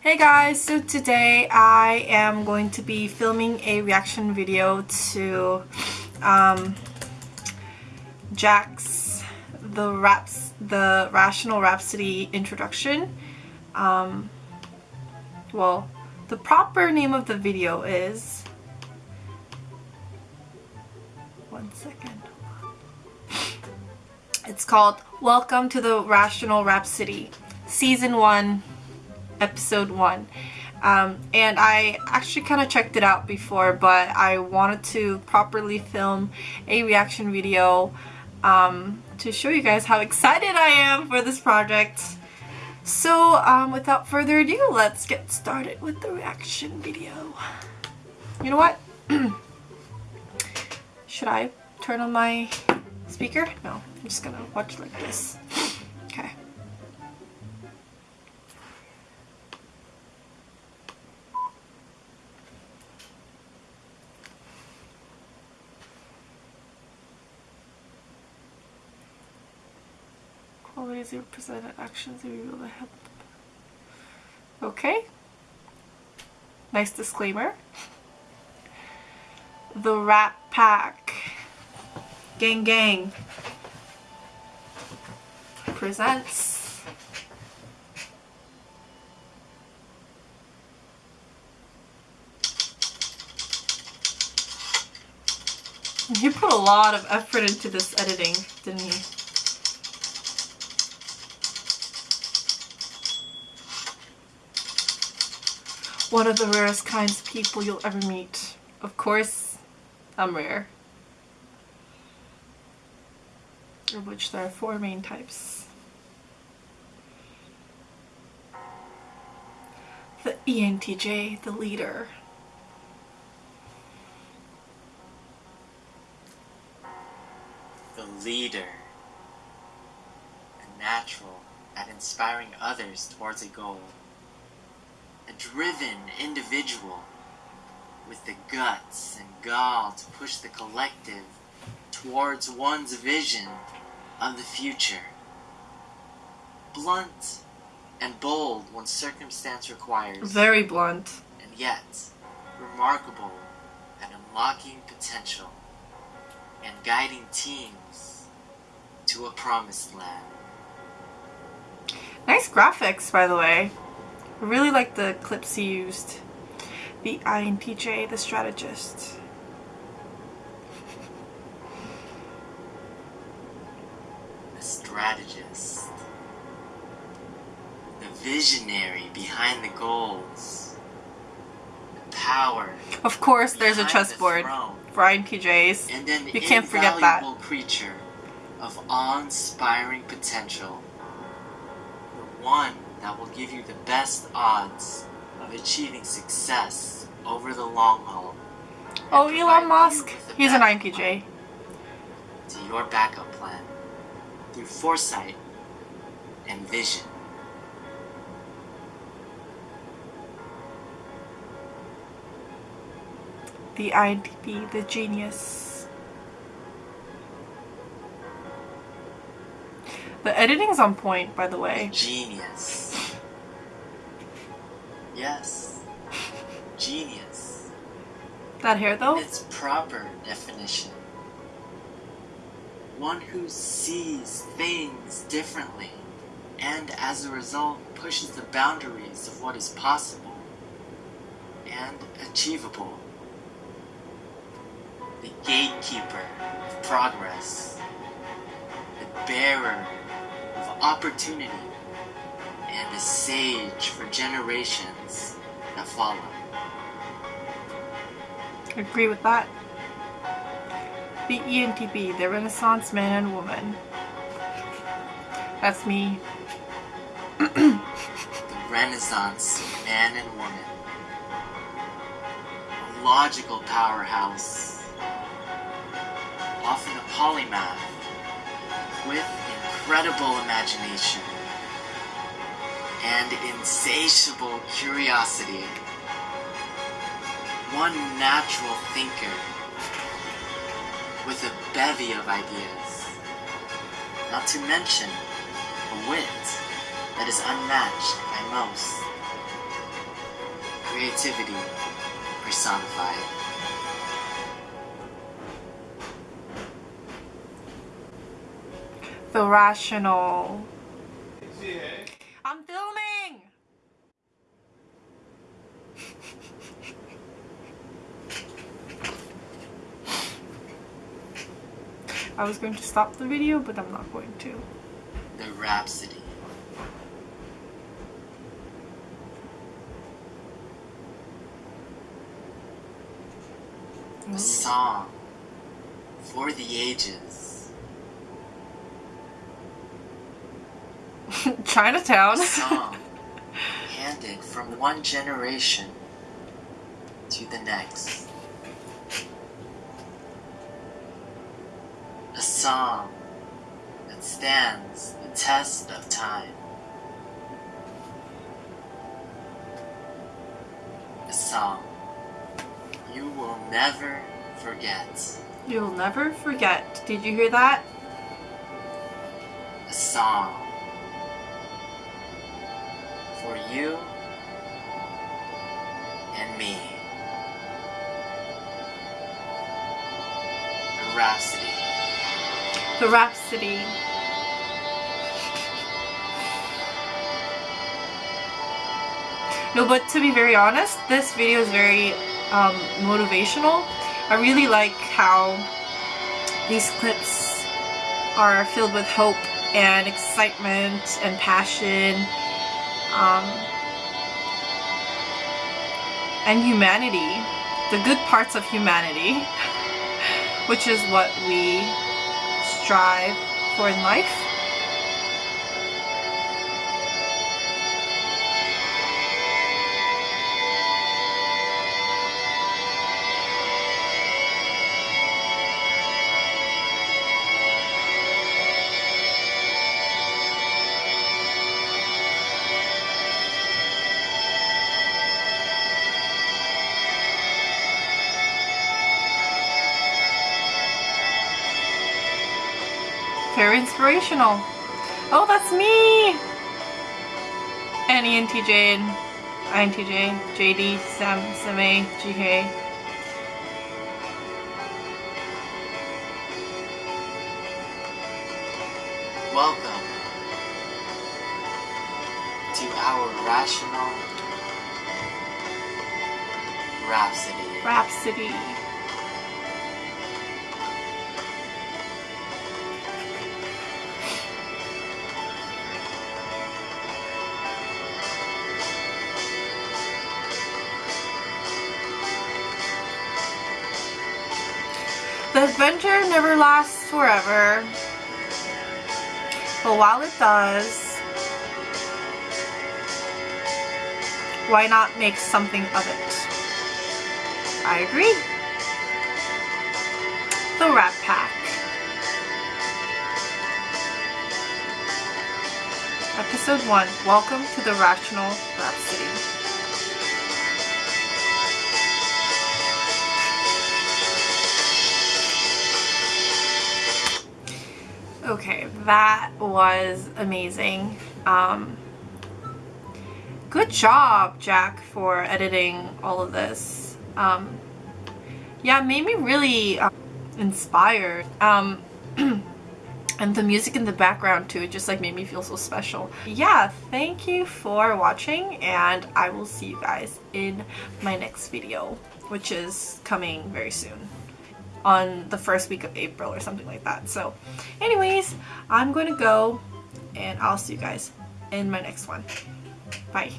Hey guys, so today I am going to be filming a reaction video to um, Jack's the raps the Rational Rhapsody introduction. Um, well, the proper name of the video is one second. It's called Welcome to the Rational Rhapsody, Season 1, Episode 1. Um, and I actually kind of checked it out before, but I wanted to properly film a reaction video um, to show you guys how excited I am for this project. So um, without further ado, let's get started with the reaction video. You know what? Should I turn on my speaker? No, I'm just gonna watch like this. Qualities you presented, actions you the help. Okay. Nice disclaimer. The Rat Pack. Gang Gang presents He put a lot of effort into this editing, didn't he? One of the rarest kinds of people you'll ever meet. Of course, I'm rare. Of which there are four main types. The ENTJ, the leader. The leader. A natural at inspiring others towards a goal. A driven individual with the guts and gall to push the collective towards one's vision of the future. Blunt and bold when circumstance requires, Very blunt. and yet remarkable at unlocking potential and guiding teams to a promised land. Nice graphics, by the way. I really like the clips he used. The INTJ, the strategist. The strategist. The visionary behind the goals. The power. Of course, there's a behind the chessboard for INTJs. And an You can't forget that. creature of awe-inspiring potential. The one that will give you the best odds of achieving success over the long haul. Oh, Elon Musk. He's an INTJ. To your backup plan through foresight and vision. The INTP, the genius. The editing's on point, by the way. Genius. Yes. Genius. That hair, In though? its proper definition. One who sees things differently and as a result pushes the boundaries of what is possible and achievable. The gatekeeper of progress. The bearer of opportunity a sage for generations that follow. I agree with that. The ENTP, the Renaissance man and woman. That's me. the Renaissance man and woman. A logical powerhouse, often a polymath, with incredible imagination and insatiable curiosity. One natural thinker with a bevy of ideas. Not to mention a wit that is unmatched by most. creativity personified. The rational. I'm filming! I was going to stop the video, but I'm not going to. The Rhapsody. A song for the ages. Chinatown. A song handed from one generation to the next. A song that stands the test of time. A song you will never forget. You'll never forget. Did you hear that? A song for you and me. A rhapsody. The Rhapsody. No, but to be very honest, this video is very um, motivational. I really like how these clips are filled with hope and excitement and passion um, and humanity. The good parts of humanity, which is what we strive for in life. Very inspirational. Oh, that's me! And ENTJ and INTJ, JD, Sam, Same, GK. Welcome to our rational rhapsody. Rhapsody. Adventure never lasts forever. But while it does, why not make something of it? I agree. The Rat Pack. Episode 1 Welcome to the Rational Rhapsody. That was amazing. Um, good job, Jack, for editing all of this. Um, yeah, made me really uh, inspired. Um, and the music in the background too, it just like made me feel so special. Yeah, thank you for watching and I will see you guys in my next video, which is coming very soon on the first week of April or something like that. So anyways, I'm going to go and I'll see you guys in my next one. Bye.